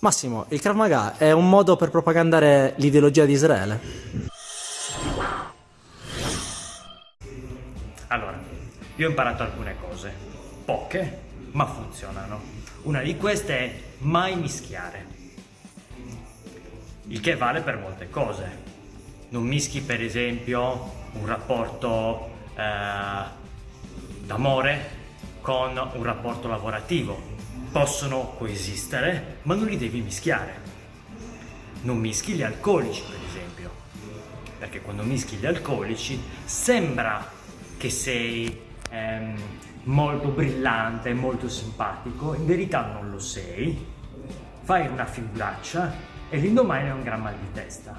Massimo, il Krav Maga è un modo per propagandare l'ideologia di Israele? Allora, io ho imparato alcune cose, poche, ma funzionano. Una di queste è mai mischiare, il che vale per molte cose. Non mischi per esempio un rapporto eh, d'amore con un rapporto lavorativo, possono coesistere, ma non li devi mischiare. Non mischi gli alcolici, per esempio, perché quando mischi gli alcolici sembra che sei ehm, molto brillante, molto simpatico, in verità non lo sei, fai una figuraccia e l'indomani hai un gran mal di testa.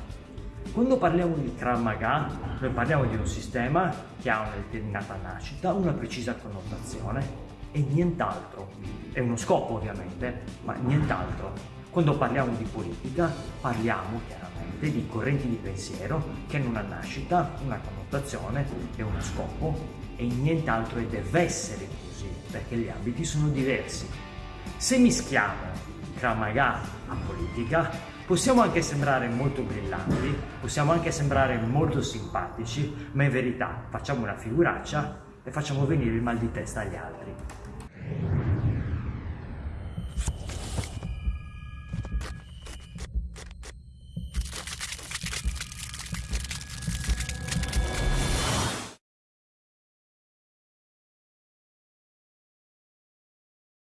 Quando parliamo di Krav Maga, noi parliamo di un sistema che ha una determinata nascita, una precisa connotazione e nient'altro. È uno scopo ovviamente, ma nient'altro. Quando parliamo di politica parliamo chiaramente di correnti di pensiero che hanno una nascita, una connotazione e uno scopo e nient'altro e deve essere così perché gli ambiti sono diversi. Se mischiamo Kramaga a politica possiamo anche sembrare molto brillanti, possiamo anche sembrare molto simpatici, ma in verità facciamo una figuraccia e facciamo venire il mal di testa agli altri.